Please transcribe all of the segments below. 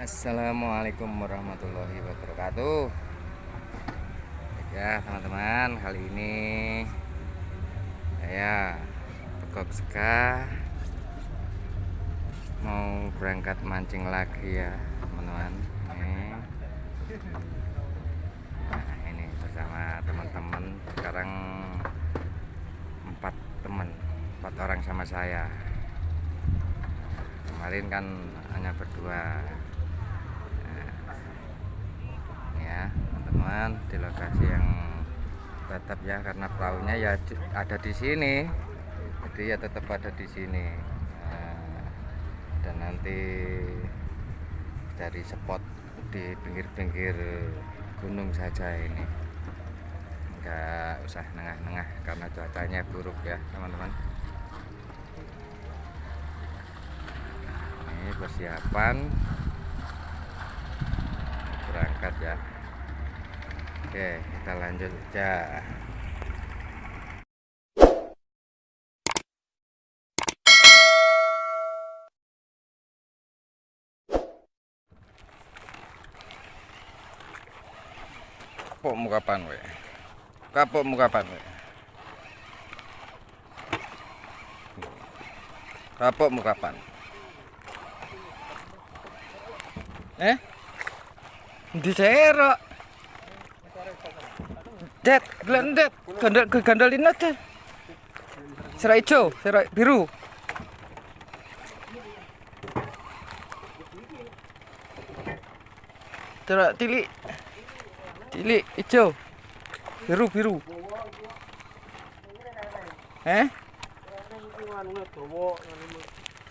Assalamualaikum warahmatullahi wabarakatuh. Ya teman-teman kali ini Saya Pekok Seka Mau berangkat mancing lagi ya teman-teman. Nah ini bersama teman-teman. Sekarang Empat teman Empat orang sama saya. Kemarin kan hanya berdua ya teman-teman di lokasi yang tetap ya karena perahunya ya ada di sini. Jadi ya tetap ada di sini. Nah, dan nanti dari spot di pinggir-pinggir gunung saja ini. Enggak usah nengah-nengah karena cuacanya buruk ya teman-teman. Ini persiapan. Berangkat ya Oke, kita lanjut aja. Kapok muka kapan we? Kapok muka kapan we? Kapok muka kapan? Eh? Di cerok. Det, glen det. Gandal gandalin aja. Serai hijau, serai biru. Serai tili. Tili hijau. Biru biru. Eh?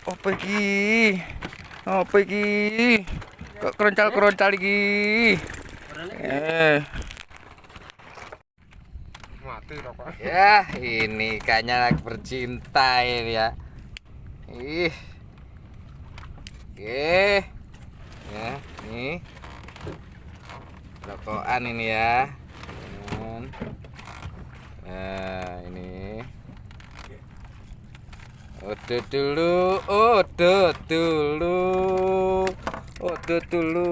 Oh pergi. Oh pergi. Kok keroncal-keroncal lagi. Eh ya ini kayaknya lagi bercinta ini ya. Ih. Oke. Ya ini. Rokokan ini ya. Nah ini. Udah dulu udah dulu. Udah dulu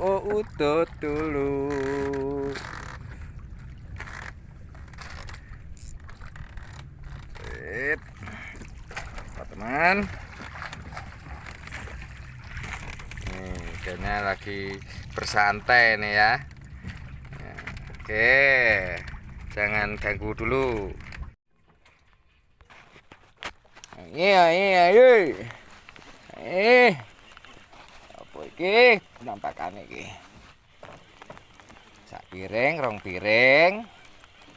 oh udah dulu teman nih kayaknya lagi bersantai nih ya. Oke jangan ganggu dulu. Iya iya iya eh apa iki? Penampakan iki. Sak piring rong piring.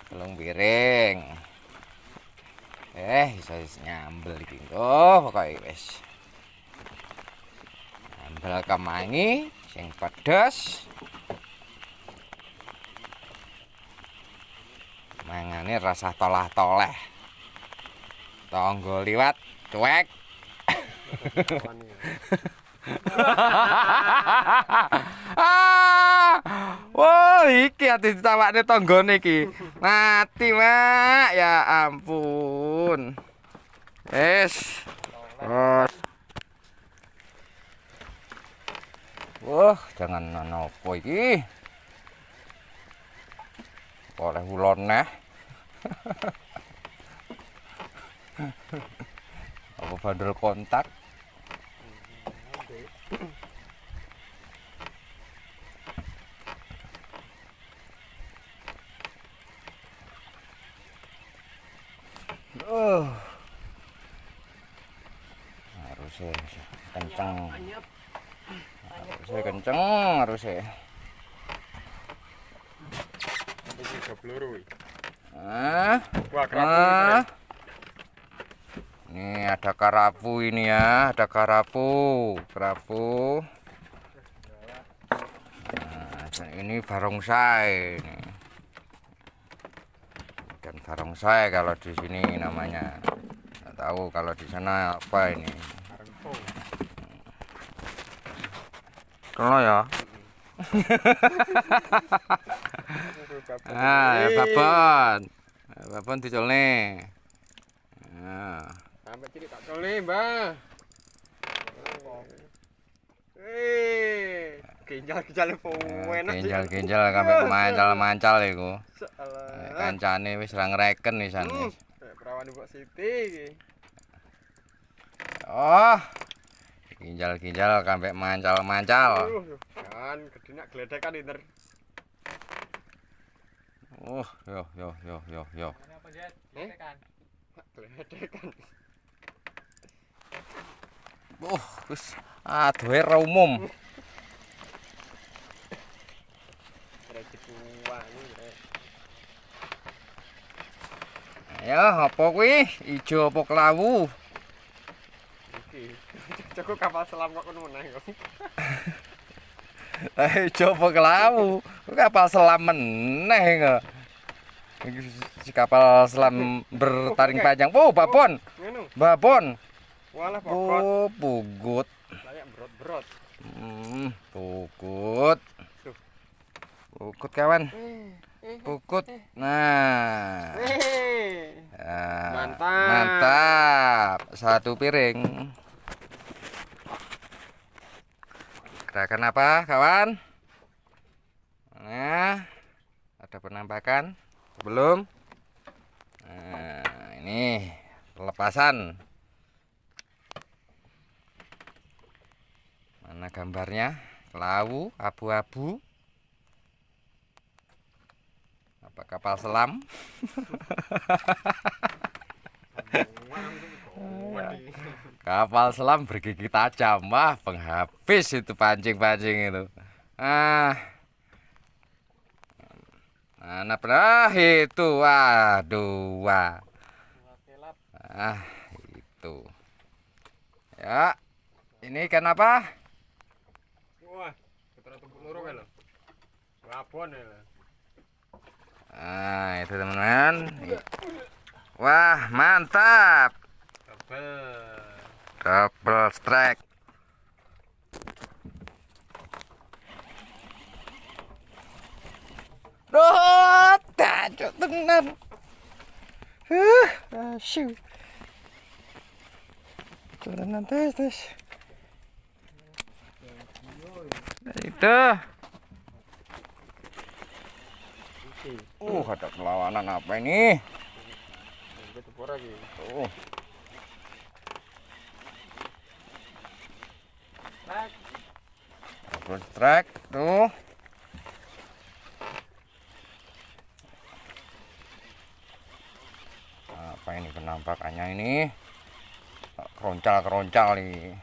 Telung piring eh bisa nyambel iki oh pokoknya wis nyambel kemangi sing pedes mangane rasa tolah-toleh tonggo liwat cuek Wah, iki ati ditawakne tanggane iki. Mati, Mak. Ya ampun. Es. Terus. Wah, jangan nopo iki. Oleh ulon neh. Apa bandel kontak? Uh. Harusnya kenceng. Harusnya kenceng harusnya. Ah. Ah. Ini ada karapu ini ya, ada karapu, karapu. Nah, ini barongsai ini. Dan barongsai kalau di sini namanya. Nggak tahu kalau di sana apa ini. Kalau ya. ah, babon. Babon dicolne. Nah. Sampai cilik tak colne, Mbah. Eh. ginjal-ginjal enak sih. Ginjal-ginjal sampai mancal-mancal iku. Salah. Kancane wis ra ngreken wisan Hmm. Kayak perawan Mbok Siti iki. Oh. Ginjal-ginjal sampai mancal-mancal. Aduh, Kan gedinak gledekan inter. Uh, yo yo yo yo yo. Eh? Gledekan. Uh, wis aduhe ra umum. Ayo, apa kuwi? Ijo apa kelawu? Cukup kapal selam kok ngono meneh kok. Eh, apa kelawu? Kapal selam meneh kok. Iki si kapal selam bertaring panjang. Oh, babon. Babon. Walah pokok. Oh, pugut. Kayak brot-brot. Hmm, pugut. Tuh. Pugut kawan. Eh, eh, Pukut. Nah. eh. Ah, Mantap. Mantap. Satu piring. Gerakan apa, kawan? Nah, ada penampakan? Belum? Nah, ini pelepasan. Mana gambarnya? Lawu, abu-abu. Apa kapal selam? Kapal selam bergigi tajam. Wah, penghabis itu pancing-pancing itu. Ah. Mana pernah itu? Waduh, wah. Ah, itu. Ya. Ini ikan apa? Wah, ya lho. Ah, itu teman-teman. Wah, mantap. Tebel. Double strike. Duh, tajuk tenan. Huh, asyik. Tenan tes tes. Itu. Uh, ada perlawanan apa ini? Iki lagi. Tuh. Apa ini penampakannya ini? Keroncal-keroncal nih.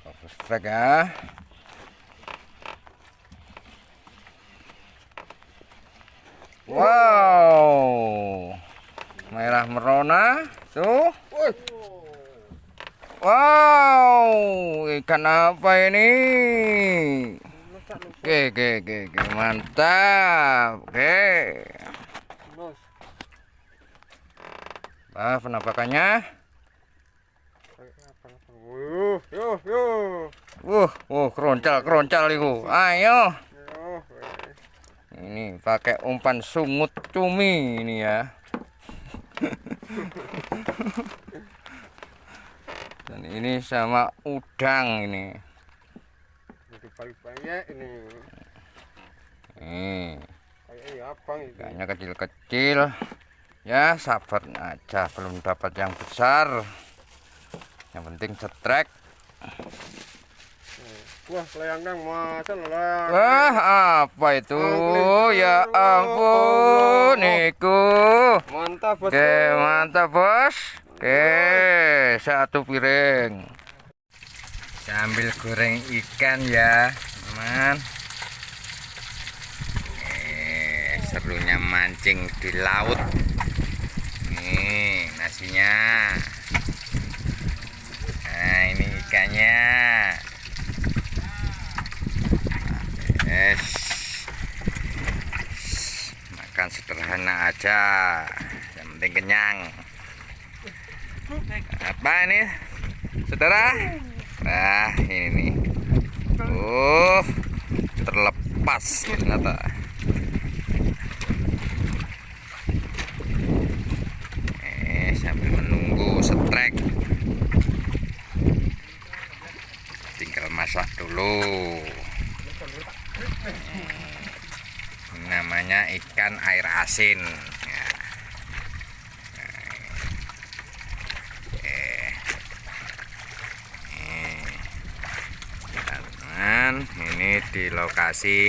Double strike ya. Wow. Merah merona tuh. Wow, ikan apa ini? Oke, oke, oke, oke, mantap. Oke. Ah, penampakannya. Wuh, yo. Wuh, wuh, keroncal, keroncal itu. Ayo. Ini pakai umpan sungut cumi ini ya. Dan ini sama udang ini. Jadi banyak ini. Ya itu. Ikannya kecil-kecil. Ya, sabar aja, belum dapat yang besar. Yang penting setrek. Wah, layang nang masa layang. Wah, apa itu? Angling. Ya ampun, Niku. Mantap, Bos. Oke, mantap, Bos. Oke, satu piring. Sambil goreng ikan ya, teman. Eh, serunya mancing di laut. Nih, nasinya. Nah, ini ikannya. Yes. Makan sederhana aja. Yang penting kenyang apa ini? Saudara? Nah ini nih. Uh terlepas ternyata. Eh sambil menunggu setrek. Tinggal masak dulu. Eh, namanya ikan air asin. Di lokasi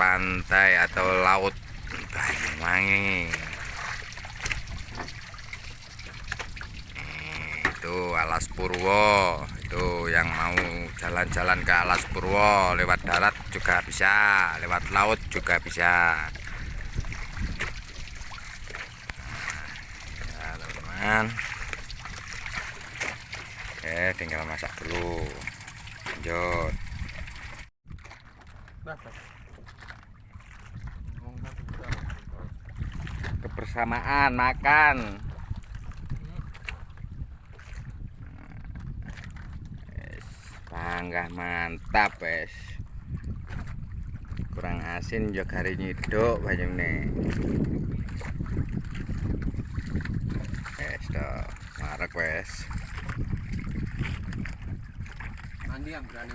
pantai atau laut. Banyuwangi itu Alas Purwo. Itu yang mau jalan-jalan ke Alas Purwo. Lewat darat juga bisa lewat laut juga bisa. Nah, ya teman-teman. Oke tinggal masak dulu lanjut. Kebersamaan makan. Wes, bangga mantap wes. Kurang asin yo gari nyiduk banyune. Wes toh marek wes Mandi yang berani.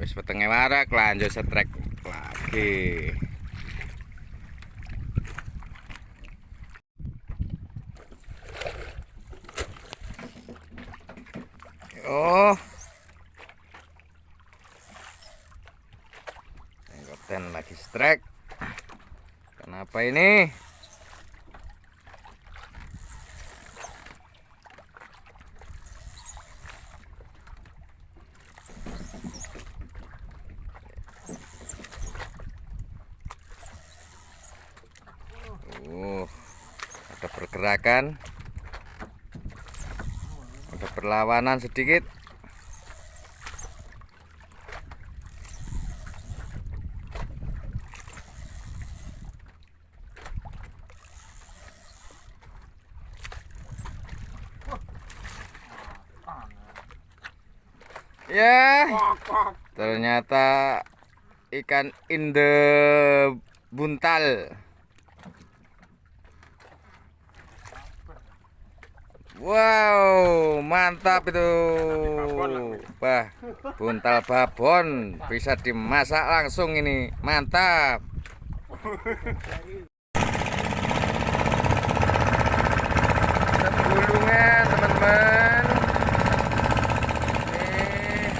wes petenge warak lanjut setrek lagi Oh. Tenggoten lagi strike. Kenapa ini? Uh, ada pergerakan. Ada perlawanan sedikit. Ya, ternyata ikan inde buntal. Wow, mantap itu. Wah, buntal babon bisa dimasak langsung ini. Mantap. Sebulungan, teman-teman. Ini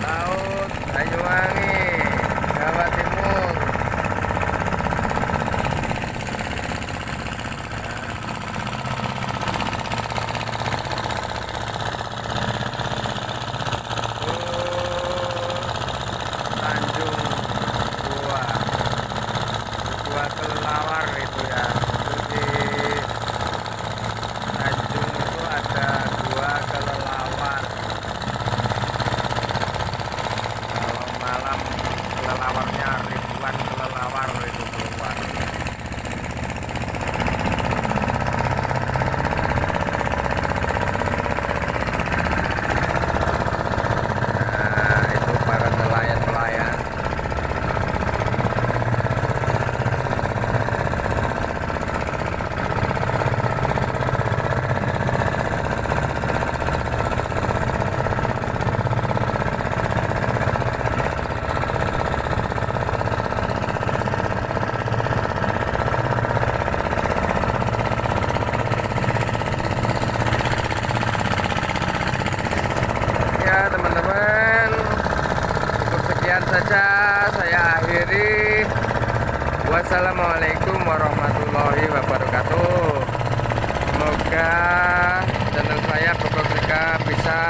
Laut Banyuwangi, Jawa Timur. Tanjung Gua Gua Kelelawar itu ya itu di Tanjung itu ada Gua Kelelawar kalau malam kelelawarnya ribuan kelelawar itu keluar nah itu para nelayan-nelayan ya teman-teman cukup sekian saja saya akhiri wassalamualaikum warahmatullahi wabarakatuh semoga channel saya Bokok bisa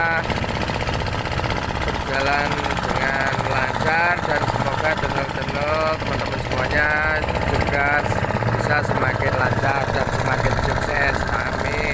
berjalan dengan lancar dan semoga channel-channel teman-teman semuanya juga bisa semakin lancar dan semakin sukses. Amin